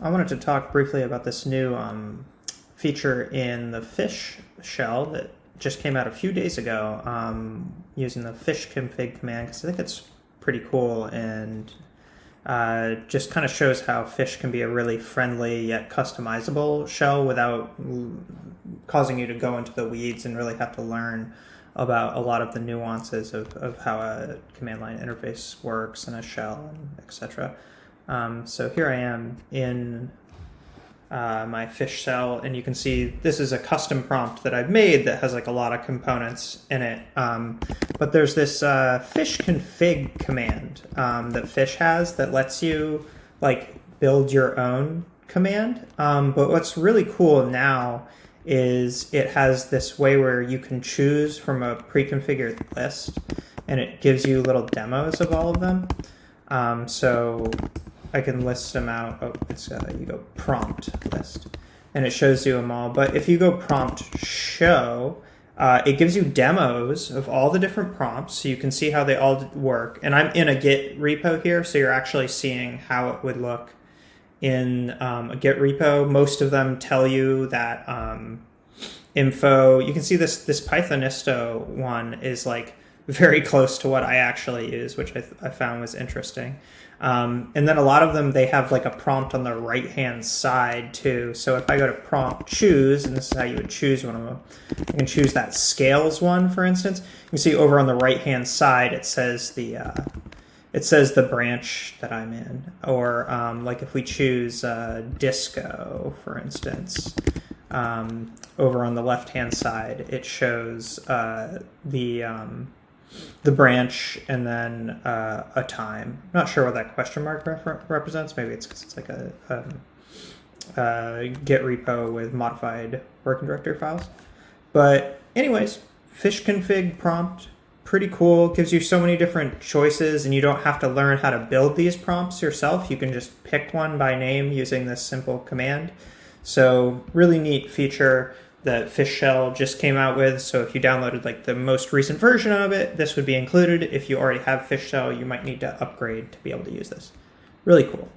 I wanted to talk briefly about this new um, feature in the fish shell that just came out a few days ago um, using the fish config command because I think it's pretty cool and uh, just kind of shows how fish can be a really friendly yet customizable shell without causing you to go into the weeds and really have to learn about a lot of the nuances of, of how a command line interface works and a shell and etc. Um, so here I am in uh, my fish shell, and you can see this is a custom prompt that I've made that has like a lot of components in it. Um, but there's this uh, fish config command um, that fish has that lets you like build your own command. Um, but what's really cool now is it has this way where you can choose from a pre-configured list, and it gives you little demos of all of them. Um, so I can list them out. Oh, it's uh, you go prompt list, and it shows you them all. But if you go prompt show, uh, it gives you demos of all the different prompts, so you can see how they all work. And I'm in a Git repo here, so you're actually seeing how it would look in um, a Git repo. Most of them tell you that um, info. You can see this this Pythonista one is like very close to what I actually use, which I, I found was interesting. Um, and then a lot of them, they have like a prompt on the right hand side too. So if I go to prompt choose, and this is how you would choose one of them, you can choose that scales one, for instance. You can see over on the right hand side, it says the, uh, it says the branch that I'm in. Or um, like if we choose uh, disco, for instance, um, over on the left hand side, it shows uh, the, um, the branch and then uh, a time. I'm not sure what that question mark represents. Maybe it's because it's like a, um, uh, Git repo with modified working directory files. But anyways, fish config prompt, pretty cool. Gives you so many different choices and you don't have to learn how to build these prompts yourself. You can just pick one by name using this simple command. So really neat feature that Fish Shell just came out with. So if you downloaded like the most recent version of it, this would be included. If you already have Fish Shell, you might need to upgrade to be able to use this. Really cool.